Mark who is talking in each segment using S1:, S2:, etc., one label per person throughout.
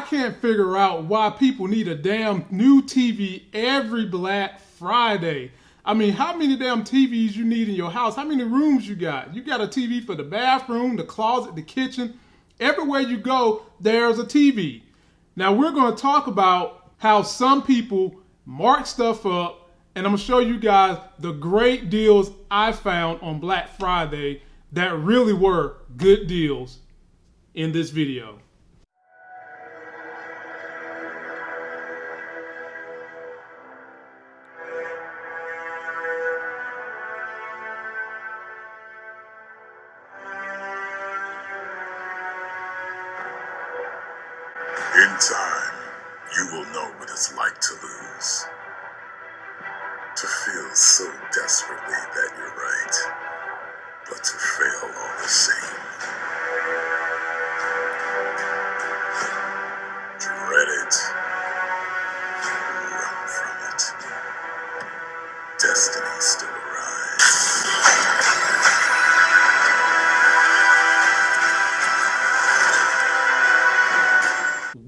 S1: I can't figure out why people need a damn new TV every Black Friday. I mean, how many damn TVs you need in your house? How many rooms you got? You got a TV for the bathroom, the closet, the kitchen. Everywhere you go, there's a TV. Now we're going to talk about how some people mark stuff up and I'm going to show you guys the great deals I found on Black Friday that really were good deals in this video.
S2: In time, you will know what it's like to lose. To feel so desperately that you're right,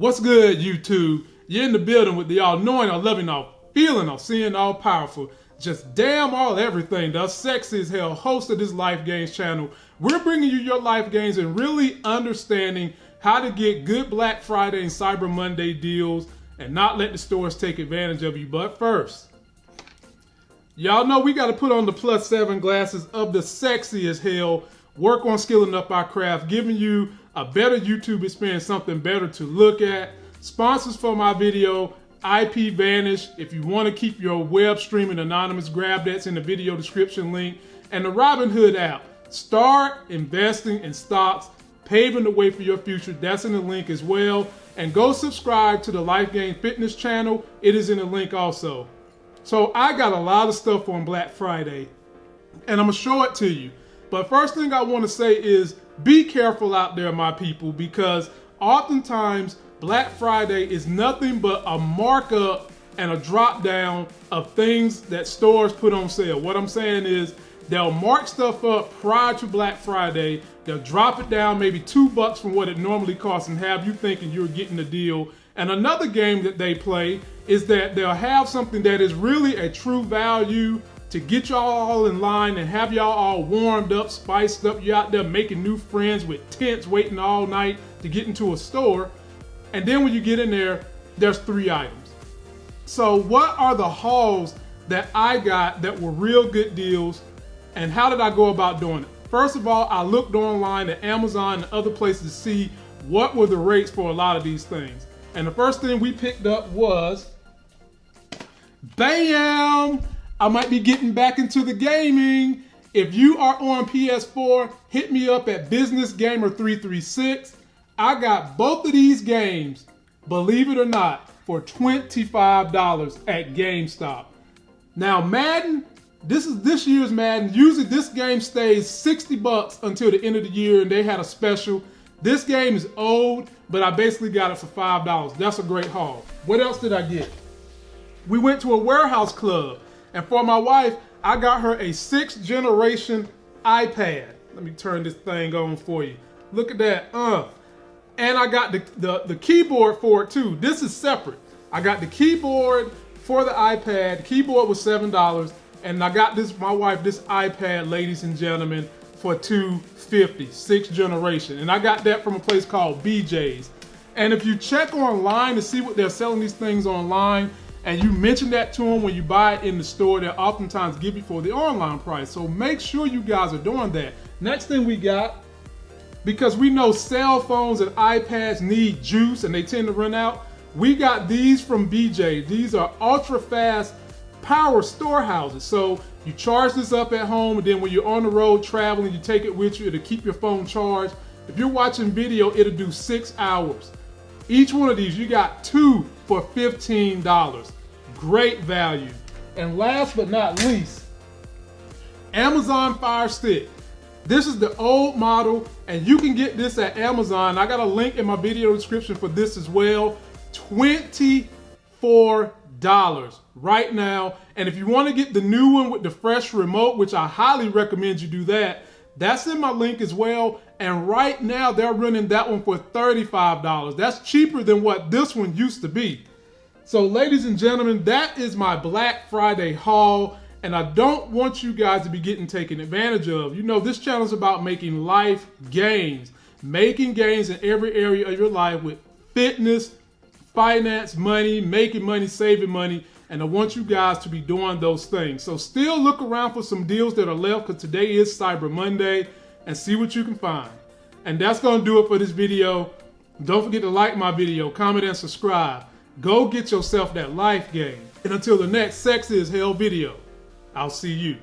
S1: What's good, YouTube? You're in the building with the all knowing, all loving, all feeling, all seeing, all powerful. Just damn all everything. The sexy as hell host of this Life Gains channel. We're bringing you your life gains and really understanding how to get good Black Friday and Cyber Monday deals and not let the stores take advantage of you. But first, Y'all know we got to put on the plus seven glasses of the sexy as hell. Work on skilling up our craft, giving you a better YouTube experience, something better to look at. Sponsors for my video, IP Vanish. If you want to keep your web streaming anonymous, grab that's in the video description link. And the Robinhood app. Start investing in stocks, paving the way for your future. That's in the link as well. And go subscribe to the Life Gain Fitness channel. It is in the link also. So I got a lot of stuff on Black Friday, and I'm gonna show it to you. But first thing I want to say is be careful out there, my people, because oftentimes Black Friday is nothing but a markup and a drop down of things that stores put on sale. What I'm saying is they'll mark stuff up prior to Black Friday. They'll drop it down maybe two bucks from what it normally costs and have you thinking you're getting a deal. And another game that they play is that they'll have something that is really a true value to get y'all all in line and have y'all all warmed up, spiced up. You out there making new friends with tents, waiting all night to get into a store. And then when you get in there, there's three items. So what are the hauls that I got that were real good deals and how did I go about doing it? First of all, I looked online at Amazon and other places to see what were the rates for a lot of these things. And the first thing we picked up was, bam! I might be getting back into the gaming. If you are on PS4, hit me up at Business Gamer 336. I got both of these games, believe it or not, for $25 at GameStop. Now Madden, this is this year's Madden. Usually this game stays 60 bucks until the end of the year and they had a special. This game is old, but I basically got it for $5. That's a great haul. What else did I get? We went to a warehouse club and for my wife, I got her a sixth generation iPad. Let me turn this thing on for you. Look at that, uh. And I got the, the, the keyboard for it too. This is separate. I got the keyboard for the iPad. The keyboard was $7. And I got this, my wife, this iPad, ladies and gentlemen, for 250 sixth generation. And I got that from a place called BJ's. And if you check online to see what they're selling these things online, and you mention that to them when you buy it in the store, they'll oftentimes give you for the online price. So make sure you guys are doing that. Next thing we got, because we know cell phones and iPads need juice and they tend to run out, we got these from BJ. These are ultra fast power storehouses. So you charge this up at home and then when you're on the road traveling, you take it with you to keep your phone charged. If you're watching video, it'll do six hours. Each one of these, you got two for $15. Great value. And last but not least, Amazon Fire Stick. This is the old model and you can get this at Amazon. I got a link in my video description for this as well. $24 right now. And if you want to get the new one with the fresh remote, which I highly recommend you do that, that's in my link as well. And right now they're running that one for $35. That's cheaper than what this one used to be. So ladies and gentlemen, that is my Black Friday haul. And I don't want you guys to be getting taken advantage of. You know, this channel is about making life gains. Making gains in every area of your life with fitness, finance, money, making money, saving money. And I want you guys to be doing those things. So still look around for some deals that are left because today is Cyber Monday and see what you can find. And that's going to do it for this video. Don't forget to like my video, comment, and subscribe. Go get yourself that life game. And until the next Sex is Hell video, I'll see you.